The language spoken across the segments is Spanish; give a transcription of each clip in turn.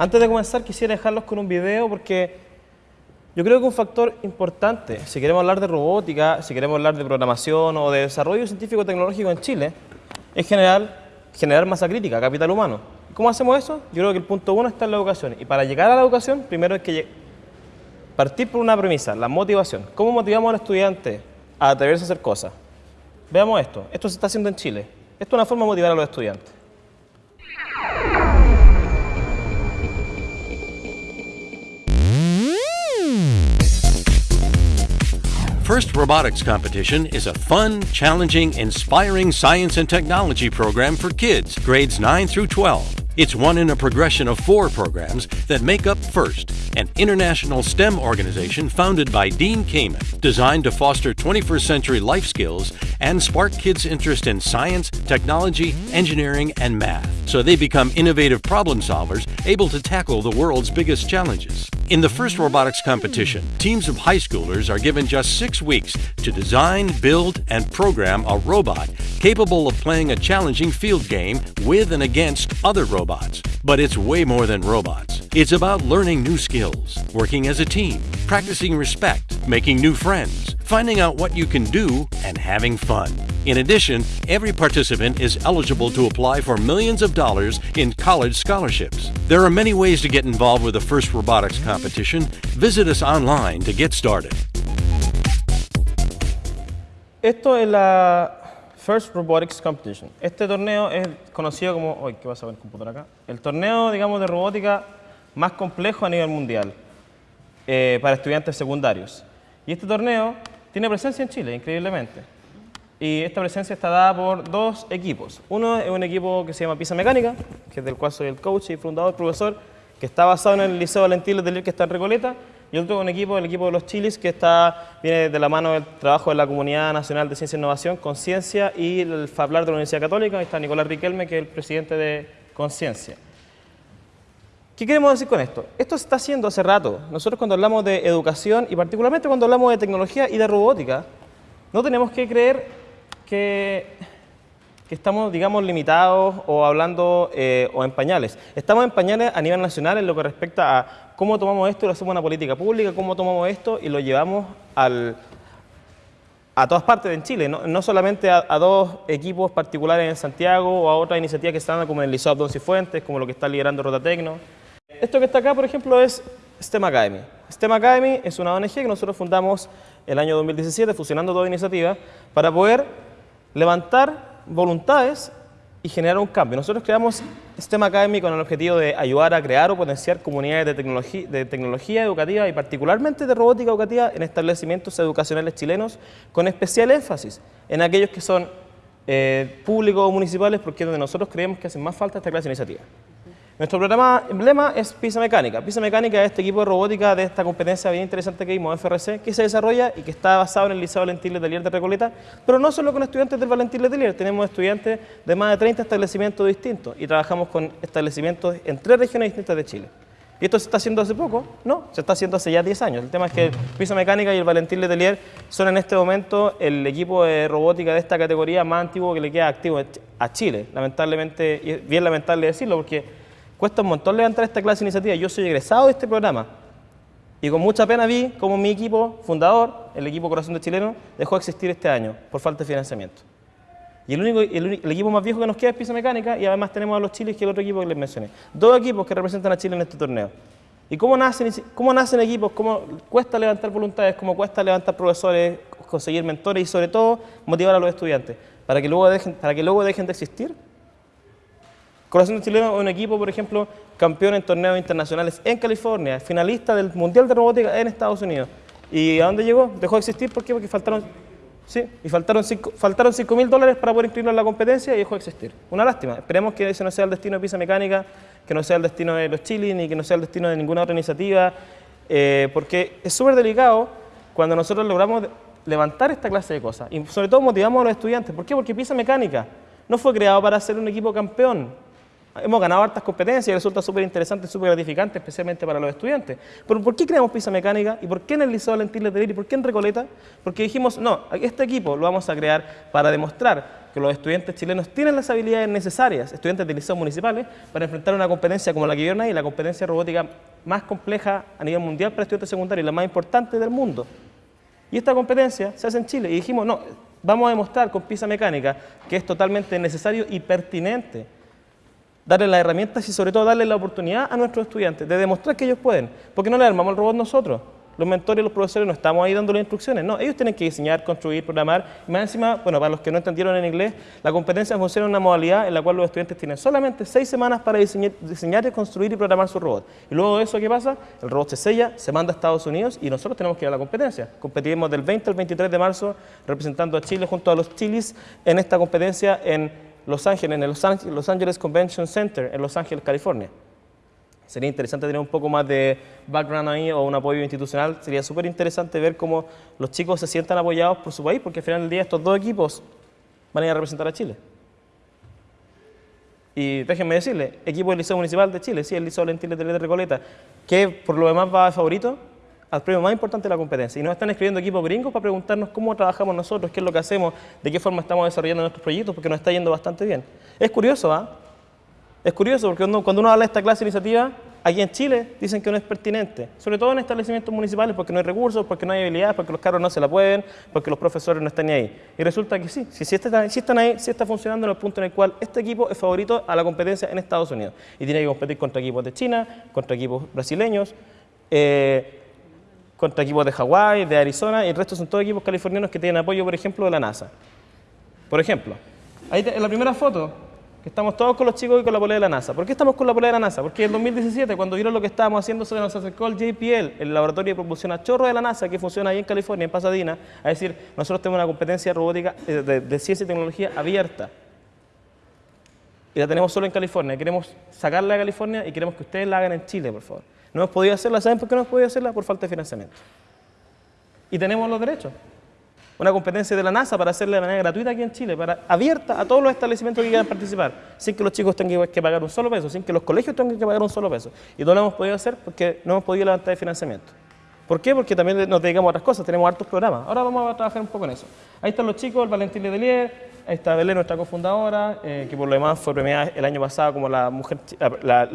Antes de comenzar quisiera dejarlos con un video porque yo creo que un factor importante, si queremos hablar de robótica, si queremos hablar de programación o de desarrollo científico-tecnológico en Chile, es generar, generar masa crítica, capital humano. ¿Cómo hacemos eso? Yo creo que el punto uno está en la educación. Y para llegar a la educación, primero hay que partir por una premisa, la motivación. ¿Cómo motivamos al estudiante a atreverse a hacer cosas? Veamos esto. Esto se está haciendo en Chile. Esto es una forma de motivar a los estudiantes. First Robotics Competition is a fun, challenging, inspiring science and technology program for kids grades 9 through 12. It's one in a progression of four programs that make up FIRST, an international STEM organization founded by Dean Kamen, designed to foster 21st century life skills and spark kids' interest in science, technology, engineering, and math, so they become innovative problem solvers able to tackle the world's biggest challenges. In the first robotics competition, teams of high schoolers are given just six weeks to design, build, and program a robot capable of playing a challenging field game with and against other robots. But it's way more than robots. It's about learning new skills, working as a team, practicing respect, making new friends, finding out what you can do, and having fun. In addition, every participant is eligible to apply for millions of dollars in college scholarships. There are many ways to get involved with the first robotics competition. Visit us online to get started. Esto es la First Robotics Competition. Este torneo es conocido como... Uy, ¿qué pasa con el computador acá? El torneo, digamos, de robótica más complejo a nivel mundial eh, para estudiantes secundarios. Y este torneo tiene presencia en Chile, increíblemente. Y esta presencia está dada por dos equipos. Uno es un equipo que se llama Pisa Mecánica, que es del cual soy el coach y fundador, profesor, que está basado en el Liceo Valentín Letelier, que está en Recoleta, y otro es un equipo, el equipo de los Chilis, que está, viene de la mano del trabajo de la Comunidad Nacional de Ciencia e Innovación, Conciencia, y el FABLAR de la Universidad Católica, ahí está Nicolás Riquelme, que es el presidente de Conciencia. ¿Qué queremos decir con esto? Esto se está haciendo hace rato. Nosotros cuando hablamos de educación y particularmente cuando hablamos de tecnología y de robótica, no tenemos que creer que, que estamos, digamos, limitados o hablando eh, o en pañales. Estamos en pañales a nivel nacional en lo que respecta a cómo tomamos esto y lo hacemos una política pública, cómo tomamos esto y lo llevamos al, a todas partes en Chile, no, solamente a, dos equipos particulares en Santiago o a otras iniciativas que están como en el Liceo Abdón Fuentes, como lo que está liderando Rotatecno. Esto que está acá, por ejemplo, es STEM Academy. STEM Academy es una ONG que nosotros fundamos el año 2017, fusionando toda iniciativa, para poder levantar voluntades y generar un cambio. Nosotros creamos STEM Academy con el objetivo de ayudar a crear o potenciar comunidades de tecnología, de tecnología educativa y particularmente de robótica educativa en establecimientos educacionales chilenos, con especial énfasis en aquellos que son eh, públicos o municipales, porque es donde nosotros creemos que hace más falta esta clase de iniciativa. Nuestro programa emblema es Pisa Mecánica. Pisa Mecánica es este equipo de robótica de esta competencia bien interesante que vimos, FRC, que se desarrolla y que está basado en el Liceo Valentín Letelier de Recoleta, pero no solo con estudiantes del Valentín Letelier, tenemos estudiantes de más de 30 establecimientos distintos y trabajamos con establecimientos en tres regiones distintas de Chile. ¿Y esto se está haciendo hace poco? No, se está haciendo hace ya 10 años. El tema es que Pisa Mecánica y el Valentín Letelier son en este momento el equipo de robótica de esta categoría más antiguo que le queda activo a Chile. Lamentablemente, y es bien lamentable decirlo porque Cuesta un montón levantar esta clase de iniciativa. Yo soy egresado de este programa. Y con mucha pena vi cómo mi equipo fundador, el equipo Corazón de Chileno, dejó de existir este año por falta de financiamiento. Y el, único, el, equipo más viejo que nos queda es Pisa Mecánica y además tenemos a los Chiles, que es el otro equipo que les mencioné. Dos equipos que representan a Chile en este torneo. ¿Y cómo nacen, cómo nacen equipos? ¿Cómo cuesta levantar voluntades? ¿Cómo cuesta levantar profesores, conseguir mentores y sobre todo motivar a los estudiantes? Para que luego dejen, para que luego dejen de existir Corazón Chileno es un equipo, por ejemplo, campeón en torneos internacionales en California, finalista del Mundial de Robótica en Estados Unidos. ¿Y a dónde llegó? Dejó de existir, ¿por qué? Porque faltaron, sí, y faltaron 5 faltaron mil dólares para poder inscribirlo en la competencia y dejó de existir. Una lástima. Esperemos que ese no sea el destino de Pisa Mecánica, que no sea el destino de los Chilis, ni que no sea el destino de ninguna otra iniciativa, eh, porque es súper delicado cuando nosotros logramos levantar esta clase de cosas. Y sobre todo motivamos a los estudiantes. ¿Por qué? Porque Pisa Mecánica no fue creado para ser un equipo campeón Hemos ganado hartas competencias y resulta súper interesante, súper gratificante, especialmente para los estudiantes. Pero ¿por qué creamos Pisa Mecánica? ¿Y por qué en el Liceo Valentín Letelier? ¿Y por qué en Recoleta? Porque dijimos, no, este equipo lo vamos a crear para demostrar que los estudiantes chilenos tienen las habilidades necesarias, estudiantes de liceos municipales, para enfrentar una competencia como la que vieron ahí, la competencia robótica más compleja a nivel mundial para estudiantes secundarios, la más importante del mundo. Y esta competencia se hace en Chile y dijimos, no, vamos a demostrar con Pisa Mecánica que es totalmente necesario y pertinente darle las herramientas y sobre todo darle la oportunidad a nuestros estudiantes de demostrar que ellos pueden. porque no le armamos el robot nosotros? Los mentores y los profesores no estamos ahí dando las instrucciones, no, ellos tienen que diseñar, construir, programar. Y más encima, bueno, para los que no entendieron en inglés, la competencia funciona en una modalidad en la cual los estudiantes tienen solamente seis semanas para diseñar, diseñar construir y programar su robot. Y luego de eso, ¿qué pasa? El robot se sella, se manda a Estados Unidos y nosotros tenemos que ir a la competencia. Competiremos del 20 al 23 de marzo representando a Chile junto a los chilis en esta competencia en Los Ángeles, en el Los Angeles Convention Center en Los Ángeles, California. Sería interesante tener un poco más de background ahí o un apoyo institucional. Sería súper interesante ver cómo los chicos se sientan apoyados por su país, porque al final del día estos dos equipos van a ir a representar a Chile. Y déjenme decirle, equipo del Liceo Municipal de Chile, sí, el Liceo Valentín de Recoleta, que por lo demás va favorito al premio más importante de la competencia. Y nos están escribiendo equipos gringos para preguntarnos cómo trabajamos nosotros, qué es lo que hacemos, de qué forma estamos desarrollando nuestros proyectos, porque nos está yendo bastante bien. Es curioso, ¿ah? Es curioso porque cuando uno habla de esta clase de iniciativa, aquí en Chile dicen que no es pertinente, sobre todo en establecimientos municipales porque no hay recursos, porque no hay habilidades, porque los carros no se la pueden, porque los profesores no están ahí. Y resulta que sí, si, está, están ahí, si está funcionando en el punto en el cual este equipo es favorito a la competencia en Estados Unidos y tiene que competir contra equipos de China, contra equipos brasileños, eh, contra equipos de Hawái, de Arizona y el resto son todos equipos californianos que tienen apoyo, por ejemplo, de la NASA. Por ejemplo, ahí en la primera foto que estamos todos con los chicos y con la polea de la NASA. ¿Por qué estamos con la polea de la NASA? Porque en 2017, cuando vieron lo que estábamos haciendo, se nos acercó el JPL, el laboratorio de propulsión a chorro de la NASA, que funciona ahí en California, en Pasadena, a decir, nosotros tenemos una competencia robótica eh, de, ciencia y tecnología abierta. Y la tenemos solo en California. Queremos sacarla de California y queremos que ustedes la hagan en Chile, por favor. No hemos podido hacerla, ¿saben por qué no hemos podido hacerla? Por falta de financiamiento. Y tenemos los derechos una competencia de la NASA para hacerla de manera gratuita aquí en Chile, para, abierta a todos los establecimientos que quieran participar, sin que los chicos tengan que pagar un solo peso, sin que los colegios tengan que pagar un solo peso. Y no lo hemos podido hacer porque no hemos podido levantar el financiamiento. ¿Por qué? Porque también nos dedicamos a otras cosas, tenemos hartos programas. Ahora vamos a trabajar un poco en eso. Ahí están los chicos, el Valentín Letelier, ahí está Belén, nuestra cofundadora, eh, que por lo demás fue premiada el año pasado como la mujer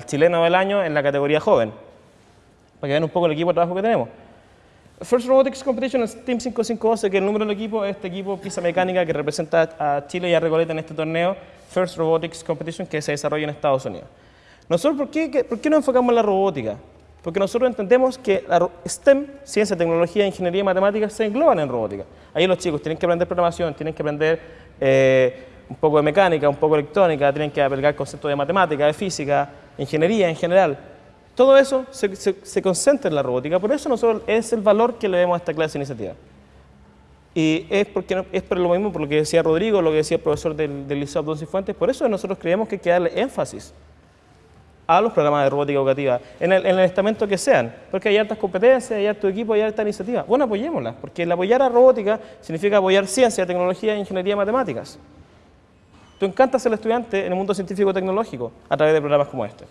chilena del año en la categoría joven. Para que vean un poco el equipo de trabajo que tenemos. First Robotics Competition es Team 552, que el número del equipo es este equipo Pisa Mecánica que representa a Chile y a Recoleta en este torneo First Robotics Competition que se desarrolla en Estados Unidos. Nosotros, ¿por qué, por qué nos enfocamos en la robótica? Porque nosotros entendemos que la STEM, ciencia, tecnología, ingeniería y matemáticas, se engloban en robótica. Ahí los chicos tienen que aprender programación, tienen que aprender eh, un poco de mecánica, un poco de electrónica, tienen que aplicar conceptos de matemática, de física, ingeniería en general. Todo eso se, concentra en la robótica, por eso nosotros es el valor que le demos a esta clase de iniciativa. Y es, porque, es por lo mismo, por lo que decía Rodrigo, lo que decía el profesor del, del Liceo Abdón Cifuentes, por eso nosotros creemos que hay que darle énfasis a los programas de robótica educativa, en el, en el, estamento que sean, porque hay altas competencias, hay alto equipo, hay alta iniciativa. Bueno, apoyémoslas, porque el apoyar a robótica significa apoyar ciencia, tecnología, ingeniería y matemáticas. Tú encantas al estudiante en el mundo científico-tecnológico a través de programas como este.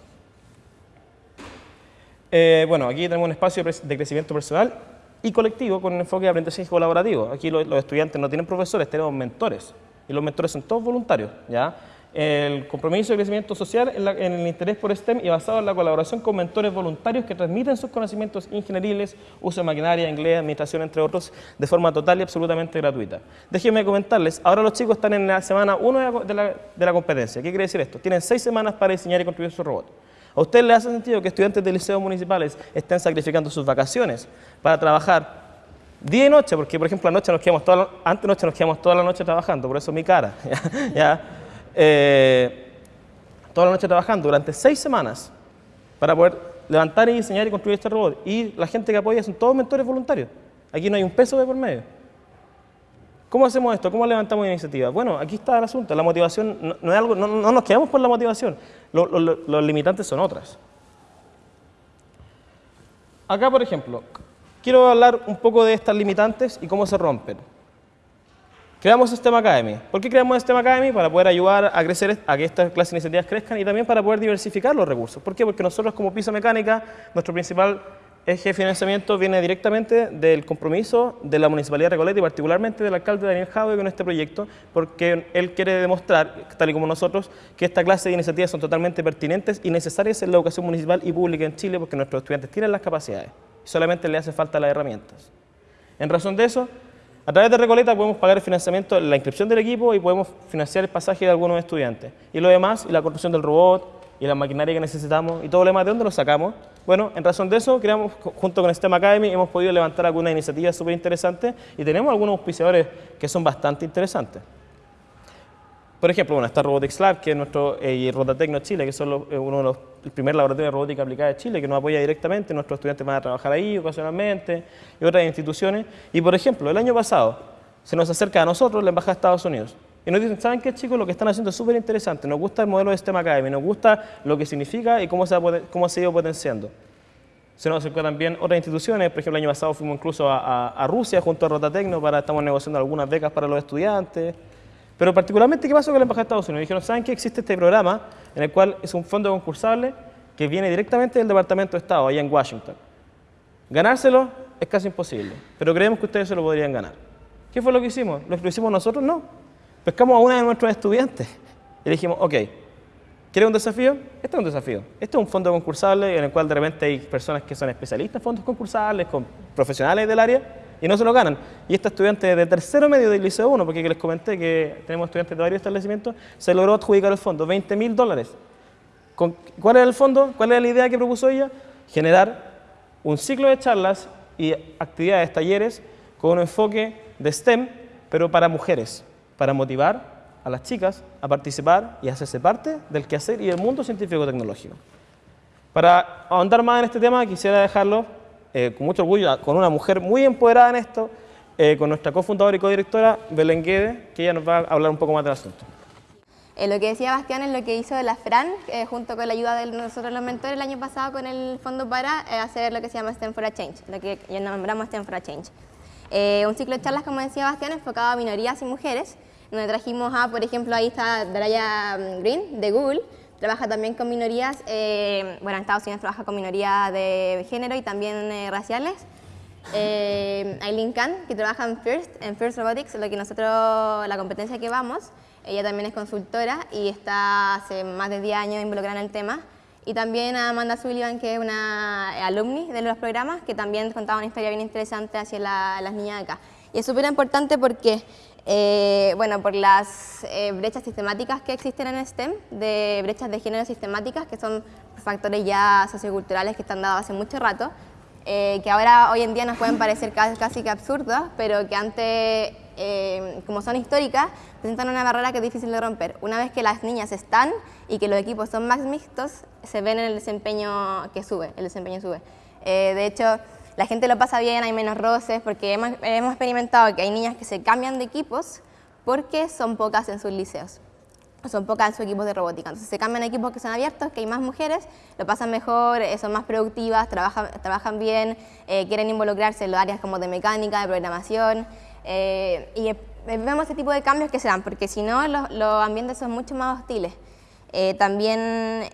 Eh, bueno, aquí tenemos un espacio de crecimiento personal y colectivo con un enfoque de aprendizaje colaborativo. Aquí los, estudiantes no tienen profesores, tenemos mentores. Y los mentores son todos voluntarios. ¿ya? El compromiso de crecimiento social en, el interés por STEM y basado en la colaboración con mentores voluntarios que transmiten sus conocimientos ingenieriles, uso de maquinaria, inglés, administración, entre otros, de forma total y absolutamente gratuita. Déjenme comentarles, ahora los chicos están en la semana 1 de la, de la competencia. ¿Qué quiere decir esto? Tienen seis semanas para diseñar y construir su robot. ¿A usted le hace sentido que estudiantes de liceos municipales estén sacrificando sus vacaciones para trabajar día y noche? Porque, por ejemplo, anoche nos quedamos toda la, antes noche nos quedamos toda la noche trabajando, por eso mi cara. ¿ya? Eh, toda la noche trabajando durante seis semanas para poder levantar y diseñar y construir este robot. Y la gente que apoya son todos mentores voluntarios. Aquí no hay un peso de por medio. ¿Cómo hacemos esto? ¿Cómo levantamos iniciativa? Bueno, aquí está el asunto. La motivación no, es algo, no, nos quedamos por la motivación. los limitantes son otras. Acá, por ejemplo, quiero hablar un poco de estas limitantes y cómo se rompen. Creamos Sistema Academy. ¿Por qué creamos Sistema Academy? Para poder ayudar a crecer, a que estas clases de iniciativas crezcan y también para poder diversificar los recursos. ¿Por qué? Porque nosotros como Piso Mecánica, nuestro principal eje de financiamiento viene directamente del compromiso de la Municipalidad de Recoleta y particularmente del alcalde Daniel Jaude con este proyecto, porque él quiere demostrar, tal y como nosotros, que esta clase de iniciativas son totalmente pertinentes y necesarias en la educación municipal y pública en Chile porque nuestros estudiantes tienen las capacidades y solamente le hace falta las herramientas. En razón de eso, a través de Recoleta podemos pagar el financiamiento, la inscripción del equipo y podemos financiar el pasaje de algunos estudiantes. Y lo demás, y la construcción del robot, y la maquinaria que necesitamos, y todo lo demás, ¿de dónde lo sacamos? Bueno, en razón de eso, creamos, junto con STEM Academy, hemos podido levantar algunas iniciativas súper interesantes y tenemos algunos auspiciadores que son bastante interesantes. Por ejemplo, bueno, está Robotics Lab, que es nuestro, eh, y Rotatecno Chile, que son eh, uno de los el primer laboratorio de robótica aplicada de Chile, que nos apoya directamente, nuestros estudiantes van a trabajar ahí ocasionalmente, y otras instituciones. Y por ejemplo, el año pasado se nos acerca a nosotros la Embajada de Estados Unidos. Y nos dicen, ¿saben qué chicos? Lo que están haciendo es súper interesante, nos gusta el modelo de STEM Academy, nos gusta lo que significa y cómo se ha, cómo se ha ido potenciando. Se nos acercó también otras instituciones, por ejemplo, el año pasado fuimos incluso a, a Rusia junto a Rotatecno para, estamos negociando algunas becas para los estudiantes. Pero particularmente, ¿qué pasó con la Embajada de Estados Unidos? Dijeron, ¿saben que existe este programa en el cual es un fondo concursable que viene directamente del Departamento de Estado, allá en Washington? Ganárselo es casi imposible, pero creemos que ustedes se lo podrían ganar. ¿Qué fue lo que hicimos? ¿Lo hicimos nosotros? No. Pescamos a una de nuestros estudiantes y le dijimos, ok, ¿quieres un desafío? Este es un desafío. Este es un fondo concursable en el cual de repente hay personas que son especialistas fondos concursables, con profesionales del área, y no se lo ganan. Y este estudiante de tercero medio del Liceo 1, porque les comenté que tenemos estudiantes de varios establecimientos, se logró adjudicar el fondo, 20 mil dólares. ¿Cuál era el fondo? ¿Cuál era la idea que propuso ella? Generar un ciclo de charlas y actividades, talleres, con un enfoque de STEM, pero para mujeres, para motivar a las chicas a participar y hacerse parte del quehacer y del mundo científico-tecnológico. Para ahondar más en este tema, quisiera dejarlo eh, con mucho orgullo, con una mujer muy empoderada en esto, eh, con nuestra cofundadora y codirectora, Belén Guede, que ella nos va a hablar un poco más del asunto. Eh, lo que decía Bastián es lo que hizo la FRAN, junto con la ayuda de nosotros los mentores el año pasado con el fondo para hacer lo que se llama STEM for a Change, lo que ya nombramos STEM for a Change. un ciclo de charlas, como decía Bastián, enfocado a minorías y mujeres, donde trajimos a, por ejemplo, ahí está Daraya Green, de Google, Trabaja también con minorías, eh, bueno, en Estados Unidos trabaja con minorías de género y también eh, raciales. Eh, Aileen Khan, que trabaja en First, en First Robotics, lo que nosotros, la competencia que vamos. Ella también es consultora y está hace más de 10 años involucrada en el tema. Y también a Amanda Sullivan, que es una alumni de los programas, que también contaba una historia bien interesante hacia las niñas acá. Y es súper importante porque eh, bueno, por las eh, brechas sistemáticas que existen en STEM, de brechas de género sistemáticas, que son factores ya socioculturales que están dados hace mucho rato, eh, que ahora hoy en día nos pueden parecer casi, que absurdos, pero que antes, como son históricas, presentan una barrera que es difícil de romper. Una vez que las niñas están y que los equipos son más mixtos, se ven en el desempeño que sube, el desempeño sube. de hecho, la gente lo pasa bien, hay menos roces, porque hemos, experimentado que hay niñas que se cambian de equipos porque son pocas en sus liceos son pocas en sus equipos de robótica. Entonces se cambian equipos que son abiertos, que hay más mujeres, lo pasan mejor, eh, son más productivas, trabajan, trabajan bien, eh, quieren involucrarse en los áreas como de mecánica, de programación. Eh, y vemos ese tipo de cambios que se dan, porque si no los, los ambientes son mucho más hostiles. también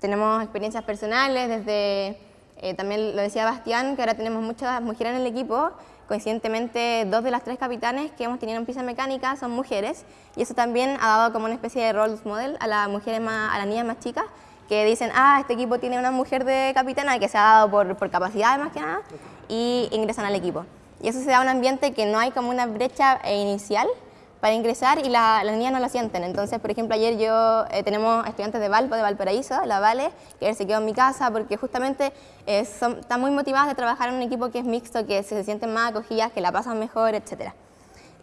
tenemos experiencias personales desde eh, también lo decía Bastián, que ahora tenemos muchas mujeres en el equipo. Coincidentemente, dos de las tres capitanes que hemos tenido en pista mecánica son mujeres y eso también ha dado como una especie de role model a las mujeres más, a las niñas más chicas que dicen, ah, este equipo tiene una mujer de capitana que se ha dado por, por capacidad más que nada y ingresan al equipo. Y eso se da un ambiente que no hay como una brecha inicial, para ingresar y las niñas no lo sienten. Entonces, por ejemplo, ayer yo eh, tenemos estudiantes de Valpo, de Valparaíso, la Vale, que se quedó en mi casa porque justamente eh, están muy motivadas de trabajar en un equipo que es mixto, que se, sienten más acogidas, que la pasan mejor, etc.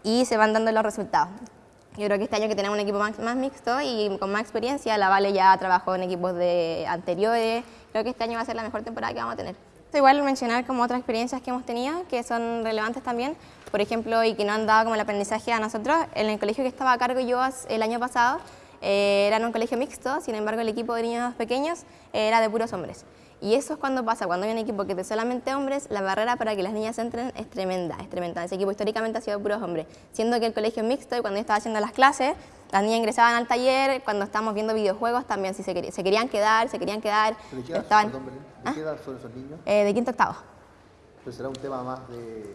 Y se van dando los resultados. Yo creo que este año que tenemos un equipo más, más, mixto y con más experiencia, la Vale ya trabajó en equipos de anteriores, creo que este año va a ser la mejor temporada que vamos a tener. Igual mencionar como otras experiencias que hemos tenido que son relevantes también, por ejemplo, y que no han dado como el aprendizaje a nosotros. En el colegio que estaba a cargo yo el año pasado, eh, era un colegio mixto, sin embargo el equipo de niños pequeños era de puros hombres. Y eso es cuando pasa, cuando hay un equipo que es solamente hombres, la barrera para que las niñas entren es tremenda, es tremenda. Ese equipo históricamente ha sido puros hombres, siendo que el colegio es mixto y cuando yo estaba haciendo las clases, las niñas ingresaban al taller, cuando estábamos viendo videojuegos también, si se, querían quedar, se querían quedar. ¿De qué edad, estaban, ¿De qué edad son esos niños? Eh, de quinto octavo. Pero será un tema más de,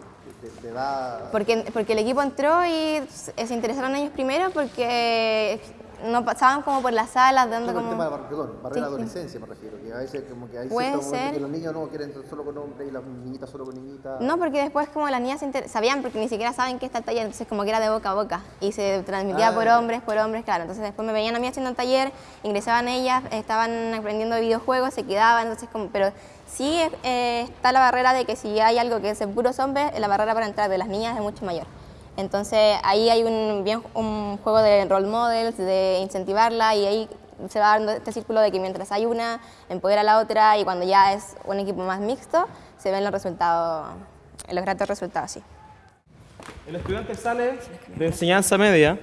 de, edad... Porque, porque el equipo entró y se interesaron ellos primero porque no pasaban como por las salas dando como... El tema de, perdón, barrera de adolescencia me refiero, que a veces como que hay Puede ser. que los niños no quieren entrar solo con hombres y las niñitas solo con niñitas. No, porque después como las niñas sabían, porque ni siquiera saben qué está el taller, entonces como que era de boca a boca y se transmitía por ah. hombres, por hombres, claro. Entonces después me veían a mí haciendo el taller, ingresaban ellas, estaban aprendiendo videojuegos, se quedaban, entonces como... Pero sí eh, está la barrera de que si hay algo que es puros hombres, la barrera para entrar de las niñas es mucho mayor. Entonces ahí hay un, bien, un juego de role models, de incentivarla y ahí se va dando este círculo de que mientras hay una, empodera a la otra y cuando ya es un equipo más mixto, se ven los resultados, los gratos resultados, sí. El estudiante sale de enseñanza media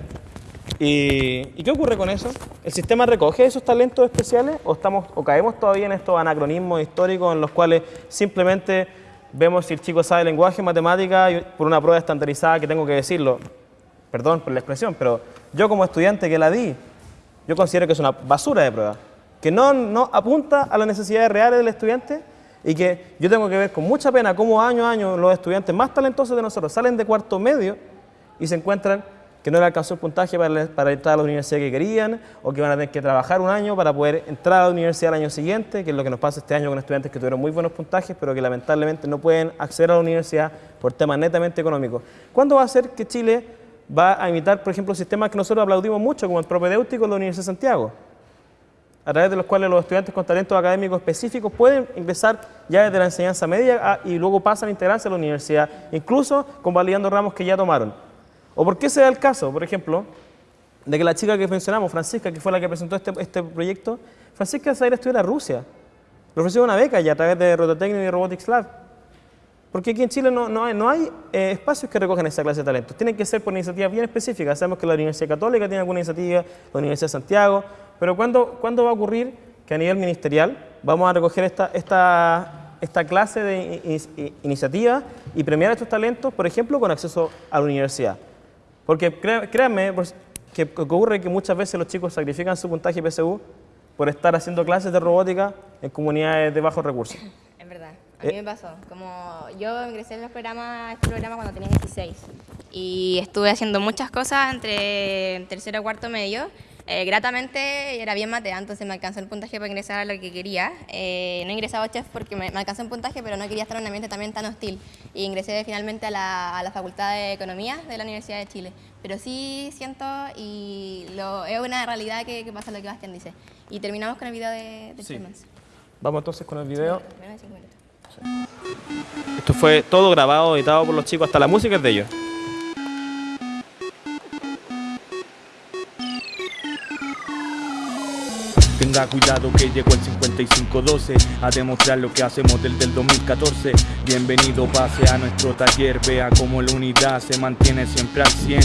y, ¿y, qué ocurre con eso? ¿El sistema recoge esos talentos especiales o, estamos, o caemos todavía en estos anacronismos históricos en los cuales simplemente vemos si el chico sabe lenguaje, matemática, por una prueba estandarizada que tengo que decirlo, perdón por la expresión, pero yo como estudiante que la di, yo considero que es una basura de prueba, que no, no apunta a las necesidades reales del estudiante y que yo tengo que ver con mucha pena cómo año a año los estudiantes más talentosos de nosotros salen de cuarto medio y se encuentran que no le alcanzó el puntaje para, para, entrar a la universidad que querían o que van a tener que trabajar un año para poder entrar a la universidad el año siguiente, que es lo que nos pasa este año con estudiantes que tuvieron muy buenos puntajes, pero que lamentablemente no pueden acceder a la universidad por temas netamente económicos. ¿Cuándo va a ser que Chile va a imitar, por ejemplo, sistemas que nosotros aplaudimos mucho, como el propedéutico de la Universidad de Santiago? a través de los cuales los estudiantes con talentos académicos específicos pueden ingresar ya desde la enseñanza media y luego pasan a integrarse a la universidad, incluso convalidando ramos que ya tomaron. ¿O por qué se da el caso, por ejemplo, de que la chica que mencionamos, Francisca, que fue la que presentó este, este proyecto, Francisca se a estudiar a Rusia. Le ofreció una beca ya a través de Rototecnia y Robotics Lab. Porque aquí en Chile no, no hay, no hay eh, espacios que recojan esa clase de talentos. Tienen que ser por iniciativas bien específicas. Sabemos que la Universidad Católica tiene alguna iniciativa, la Universidad de Santiago, pero ¿cuándo, ¿cuándo va a ocurrir que a nivel ministerial vamos a recoger esta, esta, esta clase de iniciativa y premiar estos talentos, por ejemplo, con acceso a la universidad? Porque créanme pues, que ocurre que muchas veces los chicos sacrifican su puntaje PSU por estar haciendo clases de robótica en comunidades de bajos recursos. Es verdad, a mí eh. me pasó. Como yo ingresé en los programas, este programa cuando tenía 16 y estuve haciendo muchas cosas entre tercero y cuarto medio eh, gratamente era bien matea, entonces me alcanzó el puntaje para ingresar a lo que quería. Eh, no ingresaba a chef porque me, alcanzó el puntaje, pero no quería estar en un ambiente también tan hostil. Y ingresé finalmente a la, a la, Facultad de Economía de la Universidad de Chile. Pero sí siento, y lo, es una realidad que, pasa lo que Bastián dice. Y terminamos con el video de, de sí. Vamos entonces con el video. Esto fue todo grabado, editado por los chicos, hasta la música es de ellos. Tenga cuidado que llegó el 5512 a demostrar lo que hacemos desde el 2014. Bienvenido, pase a nuestro taller, vea cómo la unidad se mantiene siempre al 100.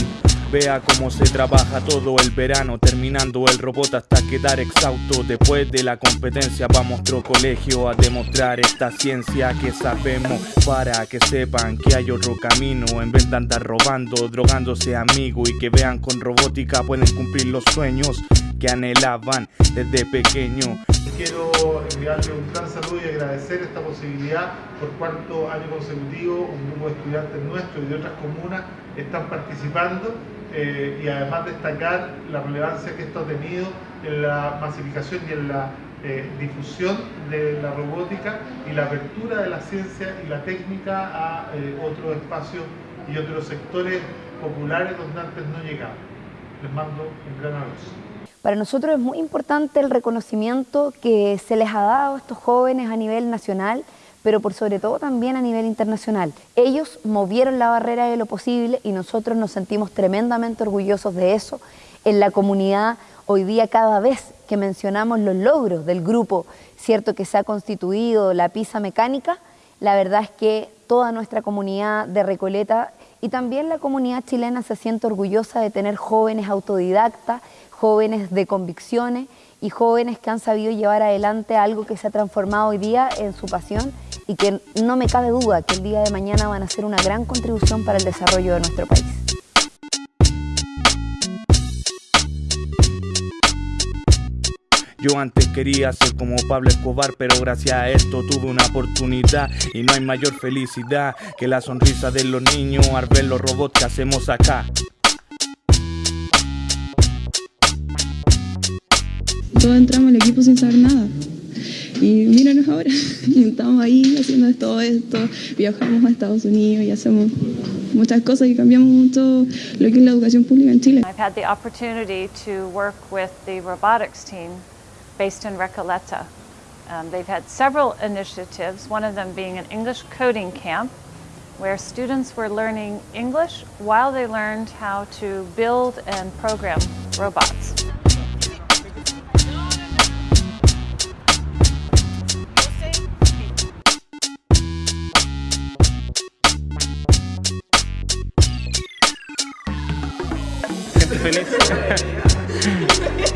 Vea cómo se trabaja todo el verano, terminando el robot hasta quedar exhausto. Después de la competencia vamos a otro colegio a demostrar esta ciencia que sabemos para que sepan que hay otro camino en vez de andar robando, drogándose amigo y que vean con robótica pueden cumplir los sueños que anhelaban desde pequeño. Quiero enviarle un gran saludo y agradecer esta posibilidad por cuarto año consecutivo un grupo de estudiantes nuestros y de otras comunas están participando eh, y además destacar la relevancia que esto ha tenido en la masificación y en la eh, difusión de la robótica y la apertura de la ciencia y la técnica a eh, otros espacios y otros sectores populares donde antes no llegaban. Les mando un gran abrazo. Para nosotros es muy importante el reconocimiento que se les ha dado a estos jóvenes a nivel nacional pero por sobre todo también a nivel internacional. Ellos movieron la barrera de lo posible y nosotros nos sentimos tremendamente orgullosos de eso. En la comunidad, hoy día cada vez que mencionamos los logros del grupo, cierto que se ha constituido la pizza mecánica, la verdad es que toda nuestra comunidad de Recoleta y también la comunidad chilena se siente orgullosa de tener jóvenes autodidactas, jóvenes de convicciones y jóvenes que han sabido llevar adelante algo que se ha transformado hoy día en su pasión y que no me cabe duda que el día de mañana van a ser una gran contribución para el desarrollo de nuestro país. Yo antes quería ser como Pablo Escobar, pero gracias a esto tuve una oportunidad y no hay mayor felicidad que la sonrisa de los niños al ver los robots que hacemos acá. Todos entramos al equipo sin saber nada. Y ahora, estamos ahí haciendo todo esto, viajamos a Estados Unidos y hacemos muchas cosas y cambiamos mucho lo que es la educación pública en Chile. I've had the opportunity to work with the robotics team based in Recoleta. Um, they've had several initiatives, one of them being an English coding camp where students were learning English while they learned how to build and program robots. finish.